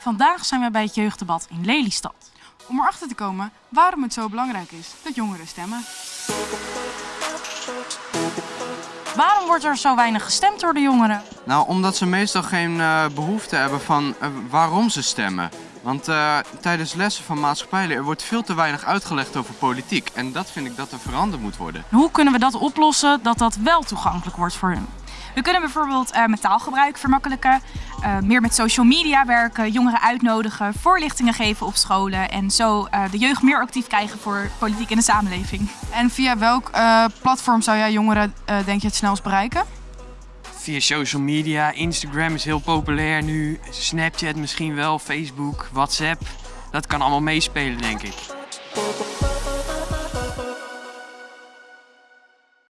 Vandaag zijn we bij het jeugddebat in Lelystad. Om erachter te komen waarom het zo belangrijk is dat jongeren stemmen. Waarom wordt er zo weinig gestemd door de jongeren? Nou, omdat ze meestal geen eh, behoefte hebben van eh, waarom ze stemmen. Want eh, tijdens lessen van maatschappijleer wordt veel te weinig uitgelegd over politiek. En dat vind ik dat er veranderd moet worden. Hoe kunnen we dat oplossen dat dat wel toegankelijk wordt voor hun? We kunnen bijvoorbeeld met taalgebruik vermakkelijken, uh, meer met social media werken, jongeren uitnodigen, voorlichtingen geven op scholen en zo uh, de jeugd meer actief krijgen voor politiek in de samenleving. En via welk platform zou jij jongeren denk je het snelst bereiken? Via social media, Instagram is heel populair nu, Snapchat misschien wel, Facebook, WhatsApp. Dat kan allemaal meespelen denk ik.